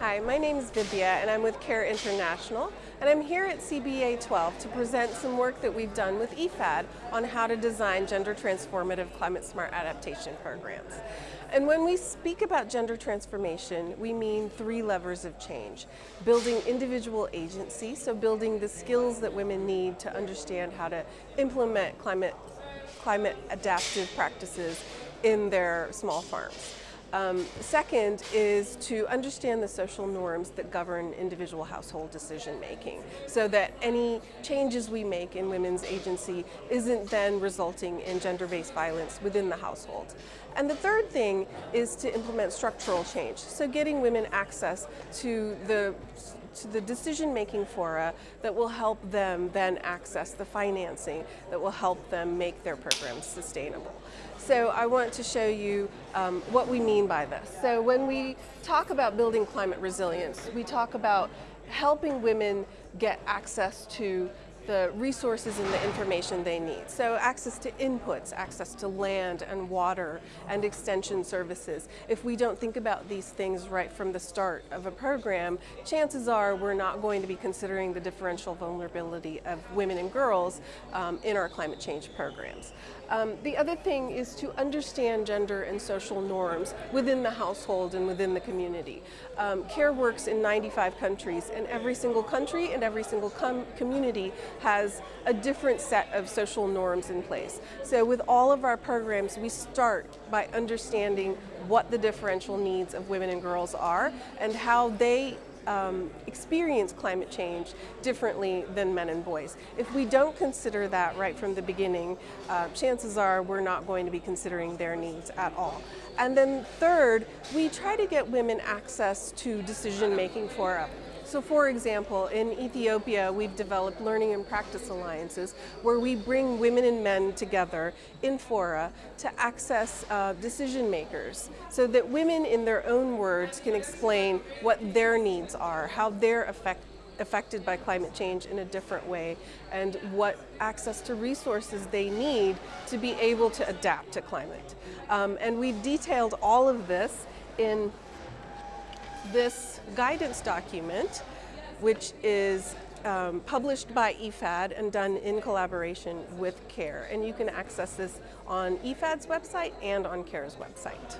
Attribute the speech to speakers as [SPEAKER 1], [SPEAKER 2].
[SPEAKER 1] Hi, my name is Vidya and I'm with CARE International and I'm here at CBA 12 to present some work that we've done with IFAD on how to design gender transformative climate smart adaptation programs. And when we speak about gender transformation, we mean three levers of change. Building individual agency, so building the skills that women need to understand how to implement climate, climate adaptive practices in their small farms. Um, second is to understand the social norms that govern individual household decision making so that any changes we make in women's agency isn't then resulting in gender-based violence within the household. And the third thing is to implement structural change, so getting women access to the to the decision-making fora that will help them then access the financing that will help them make their programs sustainable. So I want to show you um, what we mean by this. So when we talk about building climate resilience, we talk about helping women get access to the resources and the information they need. So access to inputs, access to land and water and extension services. If we don't think about these things right from the start of a program, chances are we're not going to be considering the differential vulnerability of women and girls um, in our climate change programs. Um, the other thing is to understand gender and social norms within the household and within the community. Um, CARE works in 95 countries and every single country and every single community has a different set of social norms in place. So with all of our programs, we start by understanding what the differential needs of women and girls are and how they um, experience climate change differently than men and boys. If we don't consider that right from the beginning, uh, chances are we're not going to be considering their needs at all. And then third, we try to get women access to decision making fora. So for example, in Ethiopia, we've developed learning and practice alliances where we bring women and men together in fora to access uh, decision makers so that women in their own words can explain what their needs are, how they're affect, affected by climate change in a different way, and what access to resources they need to be able to adapt to climate. Um, and we've detailed all of this in this guidance document, which is um, published by IFAD and done in collaboration with CARE. And you can access this on IFAD's website and on CARE's website.